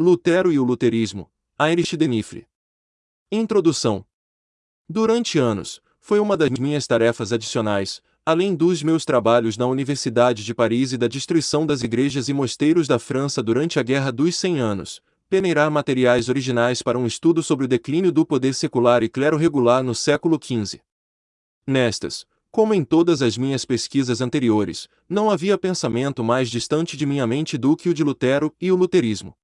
Lutero e o Luterismo, Heinrich Denifre. Introdução. Durante anos, foi uma das minhas tarefas adicionais, além dos meus trabalhos na Universidade de Paris e da destruição das igrejas e mosteiros da França durante a Guerra dos Cem Anos, peneirar materiais originais para um estudo sobre o declínio do poder secular e clero regular no século XV. Nestas, como em todas as minhas pesquisas anteriores, não havia pensamento mais distante de minha mente do que o de Lutero e o luterismo.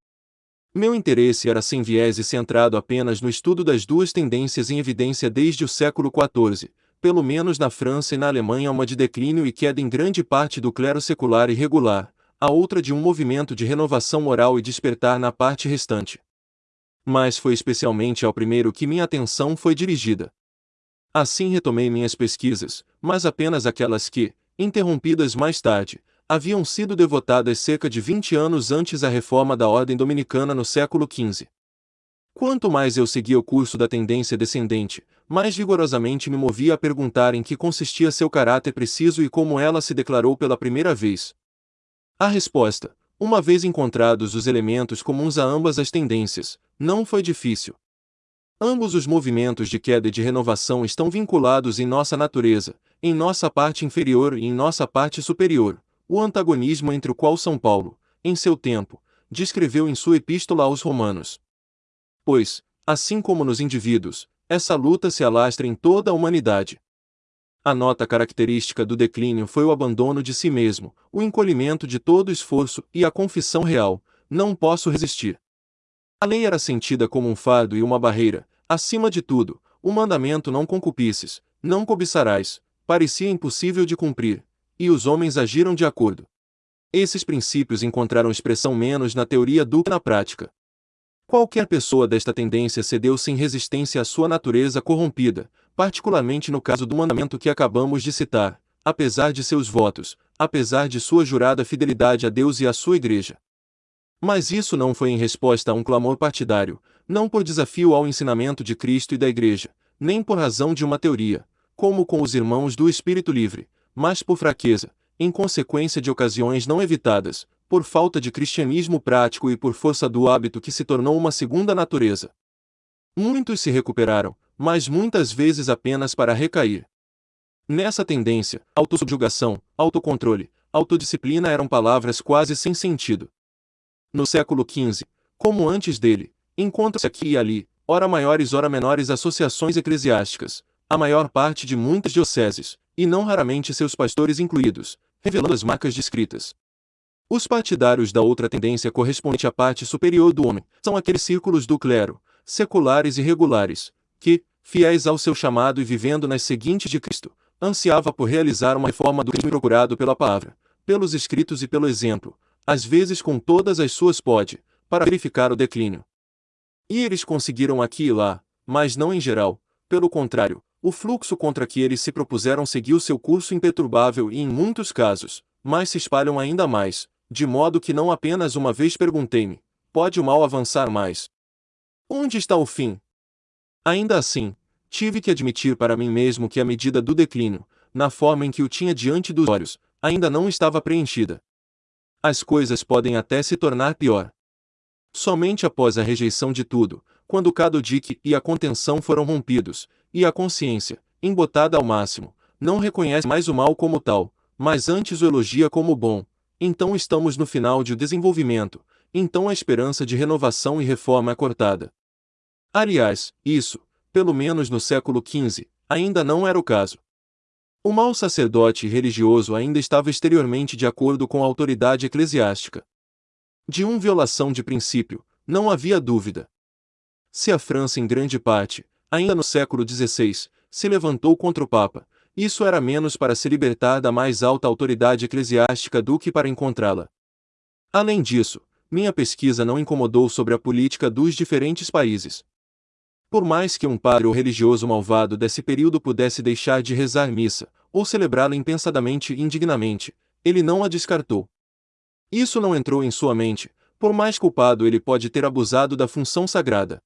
Meu interesse era sem viés e centrado apenas no estudo das duas tendências em evidência desde o século XIV, pelo menos na França e na Alemanha uma de declínio e queda em grande parte do clero secular e regular, a outra de um movimento de renovação moral e despertar na parte restante. Mas foi especialmente ao primeiro que minha atenção foi dirigida. Assim retomei minhas pesquisas, mas apenas aquelas que, interrompidas mais tarde, haviam sido devotadas cerca de 20 anos antes à reforma da ordem dominicana no século XV. Quanto mais eu seguia o curso da tendência descendente, mais vigorosamente me movia a perguntar em que consistia seu caráter preciso e como ela se declarou pela primeira vez. A resposta, uma vez encontrados os elementos comuns a ambas as tendências, não foi difícil. Ambos os movimentos de queda e de renovação estão vinculados em nossa natureza, em nossa parte inferior e em nossa parte superior, o antagonismo entre o qual São Paulo, em seu tempo, descreveu em sua epístola aos Romanos. Pois, assim como nos indivíduos, essa luta se alastra em toda a humanidade. A nota característica do declínio foi o abandono de si mesmo, o encolhimento de todo esforço e a confissão real: não posso resistir. A lei era sentida como um fardo e uma barreira, acima de tudo, o mandamento não concupisces, não cobiçarás, parecia impossível de cumprir, e os homens agiram de acordo. Esses princípios encontraram expressão menos na teoria do que na prática. Qualquer pessoa desta tendência cedeu sem resistência à sua natureza corrompida, particularmente no caso do mandamento que acabamos de citar, apesar de seus votos, apesar de sua jurada fidelidade a Deus e à sua igreja. Mas isso não foi em resposta a um clamor partidário, não por desafio ao ensinamento de Cristo e da Igreja, nem por razão de uma teoria, como com os irmãos do Espírito Livre, mas por fraqueza, em consequência de ocasiões não evitadas, por falta de cristianismo prático e por força do hábito que se tornou uma segunda natureza. Muitos se recuperaram, mas muitas vezes apenas para recair. Nessa tendência, autossubjugação, autocontrole, autodisciplina eram palavras quase sem sentido, no século XV, como antes dele, encontram-se aqui e ali, ora maiores ora menores associações eclesiásticas, a maior parte de muitas dioceses, e não raramente seus pastores incluídos, revelando as marcas descritas. Os partidários da outra tendência correspondente à parte superior do homem são aqueles círculos do clero, seculares e regulares, que, fiéis ao seu chamado e vivendo nas seguintes de Cristo, ansiava por realizar uma reforma do crime procurado pela palavra, pelos escritos e pelo exemplo, às vezes com todas as suas pode, para verificar o declínio. E eles conseguiram aqui e lá, mas não em geral, pelo contrário, o fluxo contra que eles se propuseram seguiu seu curso imperturbável e em muitos casos, mas se espalham ainda mais, de modo que não apenas uma vez perguntei-me, pode o mal avançar mais? Onde está o fim? Ainda assim, tive que admitir para mim mesmo que a medida do declínio, na forma em que o tinha diante dos olhos, ainda não estava preenchida as coisas podem até se tornar pior. Somente após a rejeição de tudo, quando o cadudique e a contenção foram rompidos, e a consciência, embotada ao máximo, não reconhece mais o mal como tal, mas antes o elogia como bom, então estamos no final de o desenvolvimento, então a esperança de renovação e reforma é cortada. Aliás, isso, pelo menos no século XV, ainda não era o caso. O mau sacerdote religioso ainda estava exteriormente de acordo com a autoridade eclesiástica. De uma violação de princípio, não havia dúvida. Se a França em grande parte, ainda no século XVI, se levantou contra o Papa, isso era menos para se libertar da mais alta autoridade eclesiástica do que para encontrá-la. Além disso, minha pesquisa não incomodou sobre a política dos diferentes países. Por mais que um padre ou religioso malvado desse período pudesse deixar de rezar missa, ou celebrá-la impensadamente e indignamente, ele não a descartou. Isso não entrou em sua mente, por mais culpado ele pode ter abusado da função sagrada.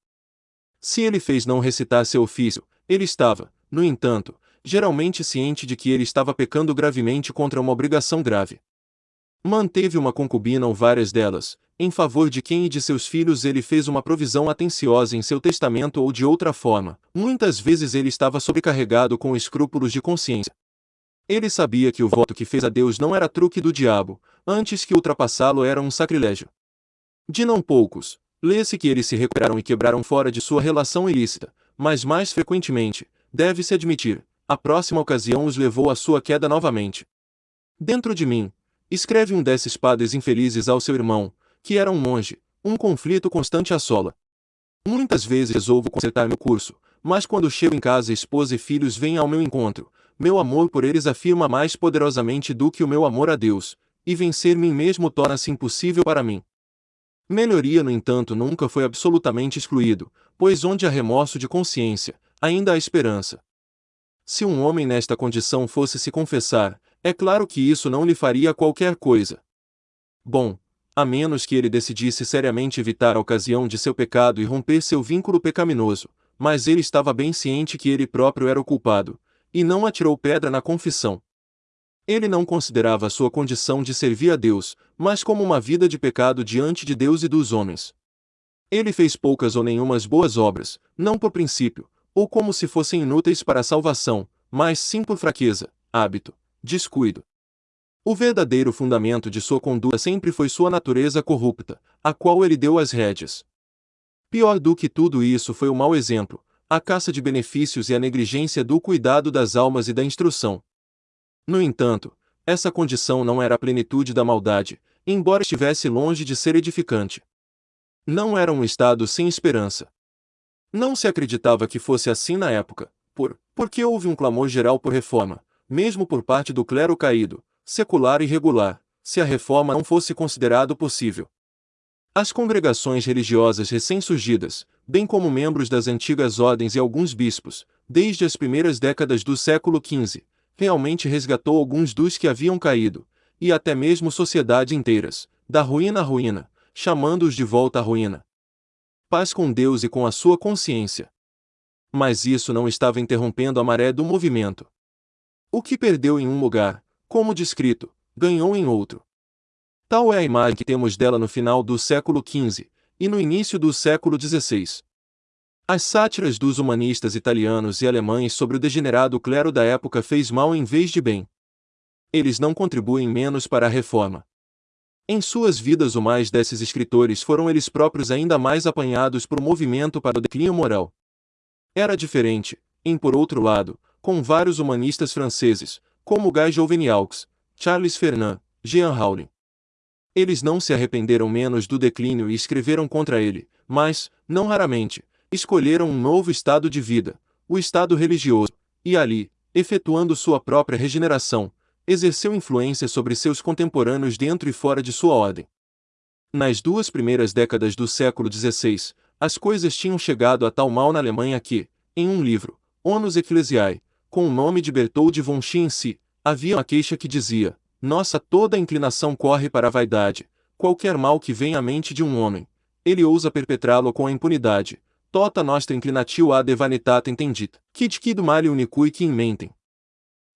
Se ele fez não recitar seu ofício, ele estava, no entanto, geralmente ciente de que ele estava pecando gravemente contra uma obrigação grave. Manteve uma concubina ou várias delas, em favor de quem e de seus filhos ele fez uma provisão atenciosa em seu testamento ou de outra forma. Muitas vezes ele estava sobrecarregado com escrúpulos de consciência. Ele sabia que o voto que fez a Deus não era truque do diabo, antes que ultrapassá-lo era um sacrilégio. De não poucos, lê-se que eles se recuperaram e quebraram fora de sua relação ilícita, mas mais frequentemente, deve-se admitir, a próxima ocasião os levou à sua queda novamente. Dentro de mim, escreve um desses padres infelizes ao seu irmão, que era um monge, um conflito constante assola. Muitas vezes resolvo consertar meu curso, mas quando chego em casa esposa e filhos vêm ao meu encontro, meu amor por eles afirma mais poderosamente do que o meu amor a Deus, e vencer mim mesmo torna-se impossível para mim. Melhoria, no entanto, nunca foi absolutamente excluído, pois onde há remorso de consciência, ainda há esperança. Se um homem nesta condição fosse se confessar, é claro que isso não lhe faria qualquer coisa. Bom, a menos que ele decidisse seriamente evitar a ocasião de seu pecado e romper seu vínculo pecaminoso, mas ele estava bem ciente que ele próprio era o culpado, e não atirou pedra na confissão. Ele não considerava sua condição de servir a Deus, mas como uma vida de pecado diante de Deus e dos homens. Ele fez poucas ou nenhumas boas obras, não por princípio, ou como se fossem inúteis para a salvação, mas sim por fraqueza, hábito, descuido. O verdadeiro fundamento de sua conduta sempre foi sua natureza corrupta, a qual ele deu as rédeas. Pior do que tudo isso foi o mau exemplo, a caça de benefícios e a negligência do cuidado das almas e da instrução. No entanto, essa condição não era a plenitude da maldade, embora estivesse longe de ser edificante. Não era um estado sem esperança. Não se acreditava que fosse assim na época, por porque houve um clamor geral por reforma, mesmo por parte do clero caído, secular e regular, se a reforma não fosse considerado possível. As congregações religiosas recém-surgidas, bem como membros das antigas ordens e alguns bispos, desde as primeiras décadas do século XV, realmente resgatou alguns dos que haviam caído, e até mesmo sociedades inteiras, da ruína à ruína, chamando-os de volta à ruína paz com Deus e com a sua consciência. Mas isso não estava interrompendo a maré do movimento. O que perdeu em um lugar, como descrito, ganhou em outro. Tal é a imagem que temos dela no final do século XV e no início do século XVI. As sátiras dos humanistas italianos e alemães sobre o degenerado clero da época fez mal em vez de bem. Eles não contribuem menos para a reforma. Em suas vidas o mais desses escritores foram eles próprios ainda mais apanhados por um movimento para o declínio moral. Era diferente, em por outro lado, com vários humanistas franceses, como Guy Joveniaux, Charles Fernand, Jean Rowling. Eles não se arrependeram menos do declínio e escreveram contra ele, mas, não raramente, escolheram um novo estado de vida, o estado religioso, e ali, efetuando sua própria regeneração, exerceu influência sobre seus contemporâneos dentro e fora de sua ordem. Nas duas primeiras décadas do século XVI, as coisas tinham chegado a tal mal na Alemanha que, em um livro, Onus Ecclesiae, com o nome de Berthold von Schiensy, havia uma queixa que dizia: Nossa, toda inclinação corre para a vaidade, qualquer mal que venha à mente de um homem, ele ousa perpetrá-lo com a impunidade. Tota nostra inclinatio ad vanitatem tendit, quid quid male unicui que mentem.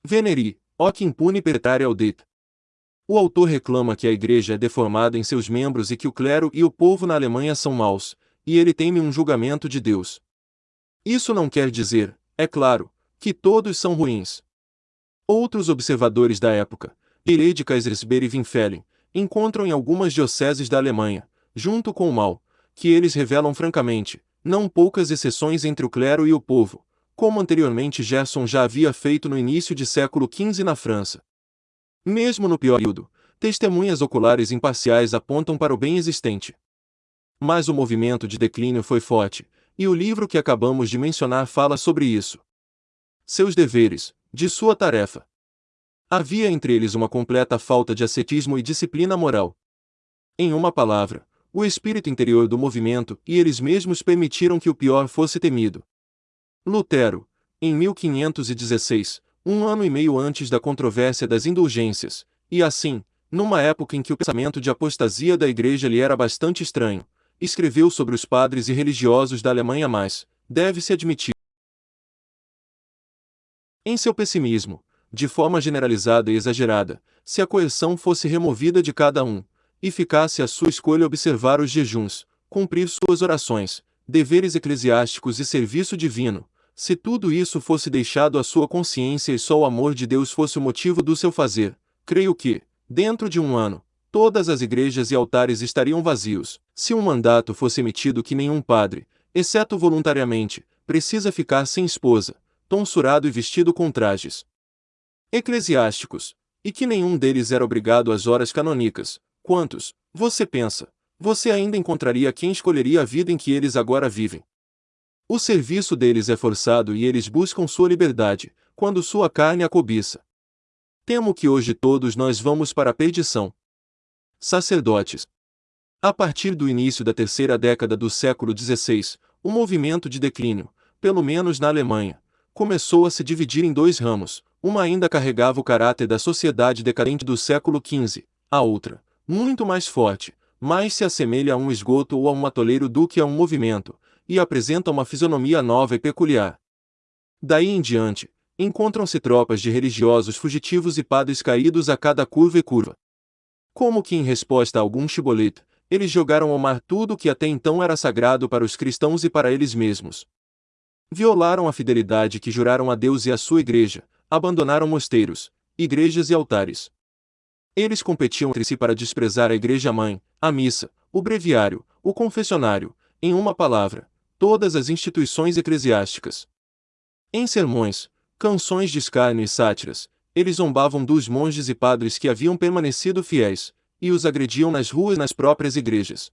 Veneri, que impune pertare audit. O autor reclama que a igreja é deformada em seus membros e que o clero e o povo na Alemanha são maus, e ele teme um julgamento de Deus. Isso não quer dizer, é claro, que todos são ruins. Outros observadores da época, Pirei de Kaisersberg e Winfellen, encontram em algumas dioceses da Alemanha, junto com o mal, que eles revelam francamente, não poucas exceções entre o clero e o povo, como anteriormente Gerson já havia feito no início de século XV na França. Mesmo no pior período, testemunhas oculares imparciais apontam para o bem existente. Mas o movimento de declínio foi forte, e o livro que acabamos de mencionar fala sobre isso. Seus deveres, de sua tarefa. Havia entre eles uma completa falta de ascetismo e disciplina moral. Em uma palavra, o espírito interior do movimento e eles mesmos permitiram que o pior fosse temido. Lutero, em 1516, um ano e meio antes da controvérsia das indulgências, e assim, numa época em que o pensamento de apostasia da Igreja lhe era bastante estranho, escreveu sobre os padres e religiosos da Alemanha mais, deve-se admitir. Em seu pessimismo, de forma generalizada e exagerada, se a coerção fosse removida de cada um, e ficasse a sua escolha observar os jejuns, cumprir suas orações, deveres eclesiásticos e serviço divino, se tudo isso fosse deixado à sua consciência e só o amor de Deus fosse o motivo do seu fazer, creio que, dentro de um ano, todas as igrejas e altares estariam vazios. Se um mandato fosse emitido que nenhum padre, exceto voluntariamente, precisa ficar sem esposa, tonsurado e vestido com trajes eclesiásticos, e que nenhum deles era obrigado às horas canônicas, quantos, você pensa, você ainda encontraria quem escolheria a vida em que eles agora vivem? O serviço deles é forçado e eles buscam sua liberdade, quando sua carne a cobiça. Temo que hoje todos nós vamos para a perdição. Sacerdotes. A partir do início da terceira década do século XVI, o movimento de declínio, pelo menos na Alemanha, começou a se dividir em dois ramos. Uma ainda carregava o caráter da sociedade decadente do século XV, a outra, muito mais forte, mais se assemelha a um esgoto ou a um atoleiro do que a um movimento, e apresenta uma fisionomia nova e peculiar. Daí em diante, encontram-se tropas de religiosos fugitivos e padres caídos a cada curva e curva. Como que em resposta a algum chibolete, eles jogaram ao mar tudo o que até então era sagrado para os cristãos e para eles mesmos. Violaram a fidelidade que juraram a Deus e à sua igreja, abandonaram mosteiros, igrejas e altares. Eles competiam entre si para desprezar a igreja-mãe, a missa, o breviário, o confessionário, em uma palavra, todas as instituições eclesiásticas. Em sermões, canções de escárnio e sátiras, eles zombavam dos monges e padres que haviam permanecido fiéis, e os agrediam nas ruas nas próprias igrejas.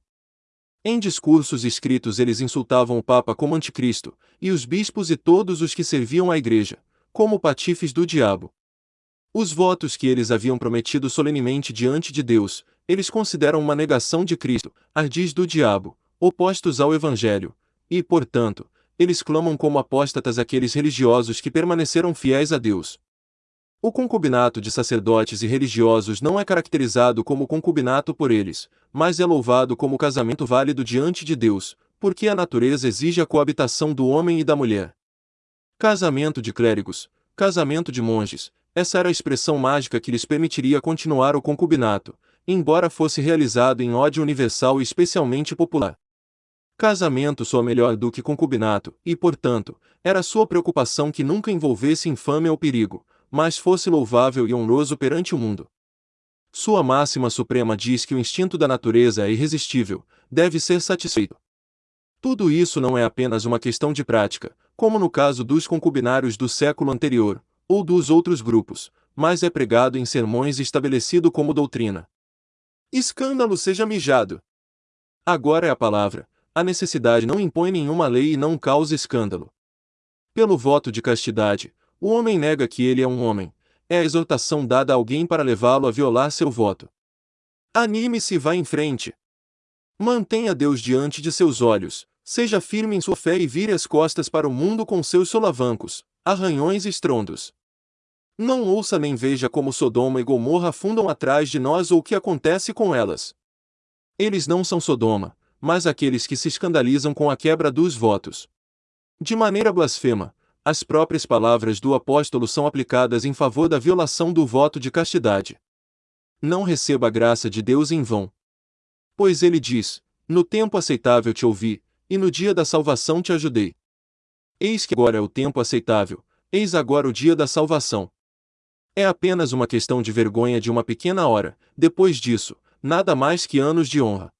Em discursos escritos eles insultavam o Papa como anticristo, e os bispos e todos os que serviam à igreja, como patifes do diabo. Os votos que eles haviam prometido solenemente diante de Deus, eles consideram uma negação de Cristo, ardis do diabo, opostos ao Evangelho, e, portanto, eles clamam como apóstatas aqueles religiosos que permaneceram fiéis a Deus. O concubinato de sacerdotes e religiosos não é caracterizado como concubinato por eles, mas é louvado como casamento válido diante de Deus, porque a natureza exige a coabitação do homem e da mulher. Casamento de clérigos, casamento de monges, essa era a expressão mágica que lhes permitiria continuar o concubinato, embora fosse realizado em ódio universal e especialmente popular. Casamento soa melhor do que concubinato, e, portanto, era sua preocupação que nunca envolvesse infâmia ou perigo, mas fosse louvável e honroso perante o mundo. Sua máxima suprema diz que o instinto da natureza é irresistível, deve ser satisfeito. Tudo isso não é apenas uma questão de prática, como no caso dos concubinários do século anterior, ou dos outros grupos, mas é pregado em sermões e estabelecido como doutrina. Escândalo seja mijado! Agora é a palavra, a necessidade não impõe nenhuma lei e não causa escândalo. Pelo voto de castidade, o homem nega que ele é um homem. É a exortação dada a alguém para levá-lo a violar seu voto. Anime-se e vá em frente. Mantenha Deus diante de seus olhos, seja firme em sua fé e vire as costas para o mundo com seus solavancos, arranhões e estrondos. Não ouça nem veja como Sodoma e Gomorra afundam atrás de nós ou o que acontece com elas. Eles não são Sodoma, mas aqueles que se escandalizam com a quebra dos votos. De maneira blasfema, as próprias palavras do apóstolo são aplicadas em favor da violação do voto de castidade. Não receba a graça de Deus em vão. Pois ele diz: No tempo aceitável te ouvi, e no dia da salvação te ajudei. Eis que agora é o tempo aceitável, eis agora o dia da salvação. É apenas uma questão de vergonha de uma pequena hora, depois disso, nada mais que anos de honra.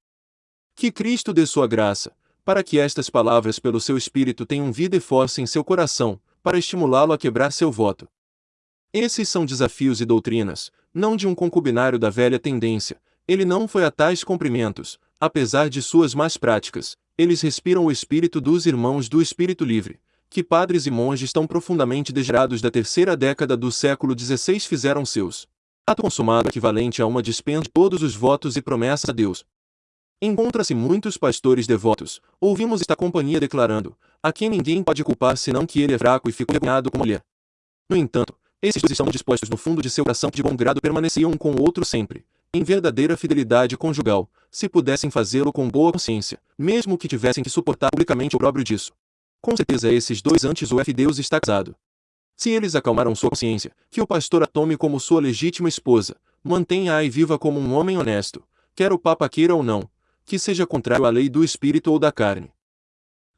Que Cristo dê sua graça, para que estas palavras pelo seu Espírito tenham vida e força em seu coração, para estimulá-lo a quebrar seu voto. Esses são desafios e doutrinas, não de um concubinário da velha tendência, ele não foi a tais cumprimentos, apesar de suas más práticas, eles respiram o espírito dos irmãos do Espírito Livre, que padres e monges tão profundamente degenerados da terceira década do século XVI fizeram seus. Ato consumado equivalente a uma dispensa de todos os votos e promessas a Deus, Encontra-se muitos pastores devotos, ouvimos esta companhia declarando, a quem ninguém pode culpar senão que ele é fraco e ficou envergonhado como mulher. No entanto, esses dois estão dispostos no fundo de seu coração de bom grado permaneciam um com o outro sempre, em verdadeira fidelidade conjugal, se pudessem fazê-lo com boa consciência, mesmo que tivessem que suportar publicamente o próprio disso. Com certeza esses dois antes o F Deus está casado. Se eles acalmaram sua consciência, que o pastor a tome como sua legítima esposa, mantenha-a e viva como um homem honesto, quer o Papa queira ou não, que seja contrário à lei do espírito ou da carne.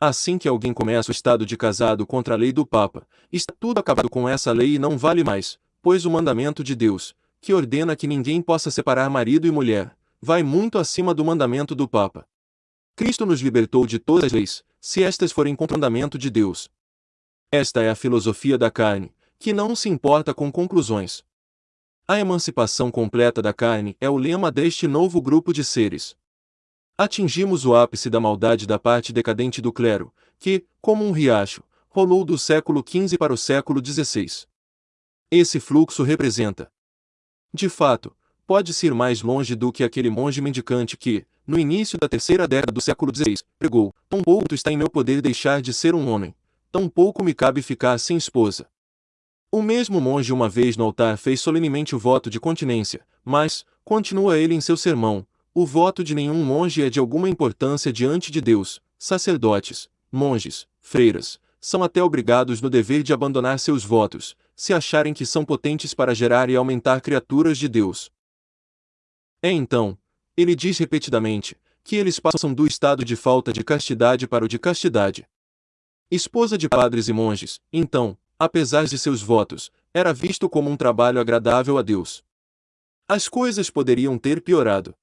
Assim que alguém começa o estado de casado contra a lei do Papa, está tudo acabado com essa lei e não vale mais, pois o mandamento de Deus, que ordena que ninguém possa separar marido e mulher, vai muito acima do mandamento do Papa. Cristo nos libertou de todas as leis, se estas forem contra o mandamento de Deus. Esta é a filosofia da carne, que não se importa com conclusões. A emancipação completa da carne é o lema deste novo grupo de seres. Atingimos o ápice da maldade da parte decadente do clero, que, como um riacho, rolou do século XV para o século XVI. Esse fluxo representa. De fato, pode-se ir mais longe do que aquele monge mendicante que, no início da terceira década do século XVI, pregou: Tão pouco está em meu poder deixar de ser um homem, tão pouco me cabe ficar sem esposa. O mesmo monge uma vez no altar fez solenemente o voto de continência, mas, continua ele em seu sermão, o voto de nenhum monge é de alguma importância diante de Deus, sacerdotes, monges, freiras, são até obrigados no dever de abandonar seus votos, se acharem que são potentes para gerar e aumentar criaturas de Deus. É então, ele diz repetidamente, que eles passam do estado de falta de castidade para o de castidade, esposa de padres e monges, então, apesar de seus votos, era visto como um trabalho agradável a Deus. As coisas poderiam ter piorado.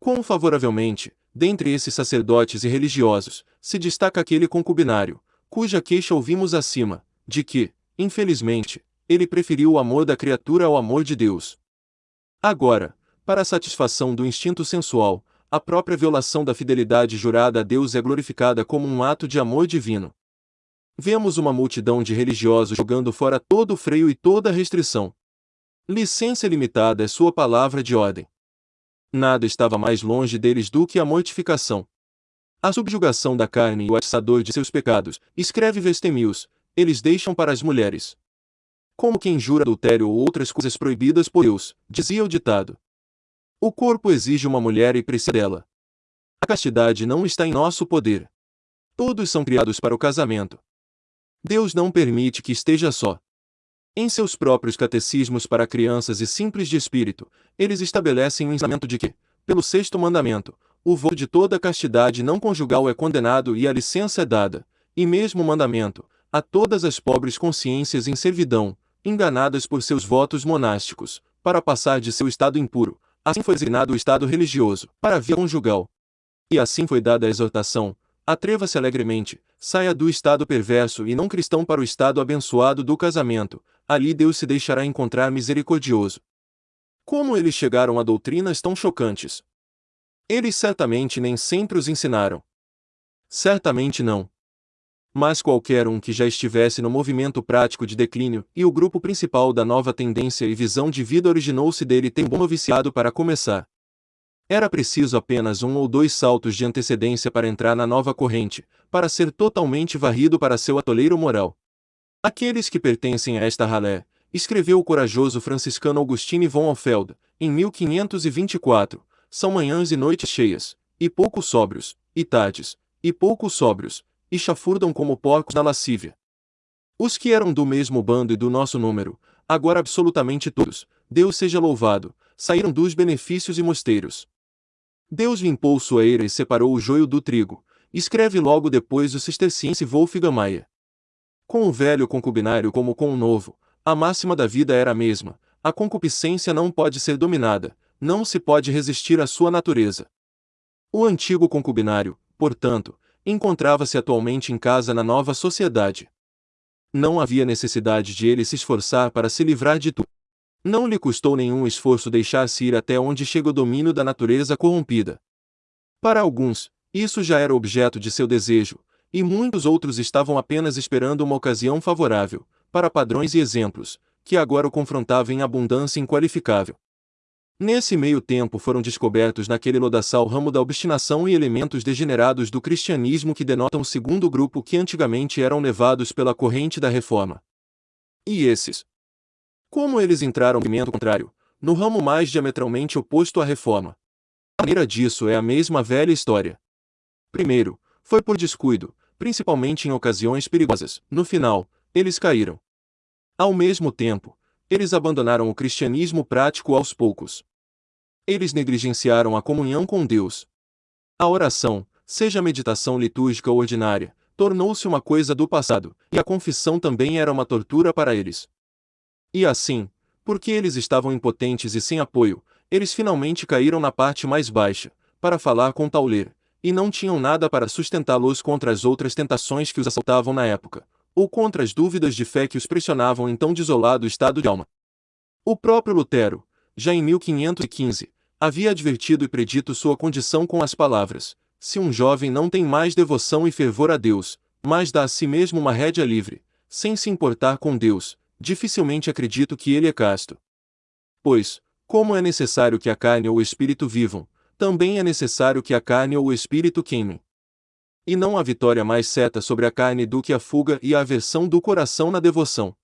Quão favoravelmente, dentre esses sacerdotes e religiosos, se destaca aquele concubinário, cuja queixa ouvimos acima, de que, infelizmente, ele preferiu o amor da criatura ao amor de Deus. Agora, para a satisfação do instinto sensual, a própria violação da fidelidade jurada a Deus é glorificada como um ato de amor divino. Vemos uma multidão de religiosos jogando fora todo o freio e toda restrição. Licença limitada é sua palavra de ordem. Nada estava mais longe deles do que a mortificação. A subjugação da carne e o atiçador de seus pecados, escreve Vestemius, eles deixam para as mulheres. Como quem jura adultério ou outras coisas proibidas por Deus, dizia o ditado. O corpo exige uma mulher e precisa dela. A castidade não está em nosso poder. Todos são criados para o casamento. Deus não permite que esteja só. Em seus próprios catecismos para crianças e simples de espírito, eles estabelecem o ensinamento de que, pelo sexto mandamento, o voto de toda castidade não conjugal é condenado e a licença é dada, e mesmo o mandamento, a todas as pobres consciências em servidão, enganadas por seus votos monásticos, para passar de seu estado impuro, assim foi designado o estado religioso, para a via conjugal. E assim foi dada a exortação, Atreva-se alegremente, saia do estado perverso e não cristão para o estado abençoado do casamento, ali Deus se deixará encontrar misericordioso. Como eles chegaram a doutrinas tão chocantes? Eles certamente nem sempre os ensinaram. Certamente não. Mas qualquer um que já estivesse no movimento prático de declínio, e o grupo principal da nova tendência e visão de vida originou-se dele tem bom noviciado para começar. Era preciso apenas um ou dois saltos de antecedência para entrar na nova corrente, para ser totalmente varrido para seu atoleiro moral. Aqueles que pertencem a esta ralé, escreveu o corajoso franciscano Augustine von Alfeld, em 1524, são manhãs e noites cheias, e pouco sóbrios, e tardes, e pouco sóbrios, e chafurdam como porcos na lascívia. Os que eram do mesmo bando e do nosso número, agora absolutamente todos, Deus seja louvado, saíram dos benefícios e mosteiros. Deus limpou sua eira e separou o joio do trigo, escreve logo depois o cisterciense Wolfgang Maia. Com o velho concubinário como com o novo, a máxima da vida era a mesma, a concupiscência não pode ser dominada, não se pode resistir à sua natureza. O antigo concubinário, portanto, encontrava-se atualmente em casa na nova sociedade. Não havia necessidade de ele se esforçar para se livrar de tudo. Não lhe custou nenhum esforço deixar-se ir até onde chega o domínio da natureza corrompida. Para alguns, isso já era objeto de seu desejo, e muitos outros estavam apenas esperando uma ocasião favorável, para padrões e exemplos, que agora o confrontavam em abundância inqualificável. Nesse meio tempo foram descobertos naquele lodaçal ramo da obstinação e elementos degenerados do cristianismo que denotam o segundo grupo que antigamente eram levados pela corrente da reforma. E esses, como eles entraram no movimento contrário, no ramo mais diametralmente oposto à reforma? A maneira disso é a mesma velha história. Primeiro, foi por descuido, principalmente em ocasiões perigosas. No final, eles caíram. Ao mesmo tempo, eles abandonaram o cristianismo prático aos poucos. Eles negligenciaram a comunhão com Deus. A oração, seja meditação litúrgica ou ordinária, tornou-se uma coisa do passado, e a confissão também era uma tortura para eles. E assim, porque eles estavam impotentes e sem apoio, eles finalmente caíram na parte mais baixa, para falar com Tauler, e não tinham nada para sustentá-los contra as outras tentações que os assaltavam na época, ou contra as dúvidas de fé que os pressionavam em tão desolado estado de alma. O próprio Lutero, já em 1515, havia advertido e predito sua condição com as palavras: Se um jovem não tem mais devoção e fervor a Deus, mas dá a si mesmo uma rédea livre, sem se importar com Deus, dificilmente acredito que ele é casto. Pois, como é necessário que a carne ou o espírito vivam, também é necessário que a carne ou o espírito queimem. E não há vitória mais certa sobre a carne do que a fuga e a aversão do coração na devoção.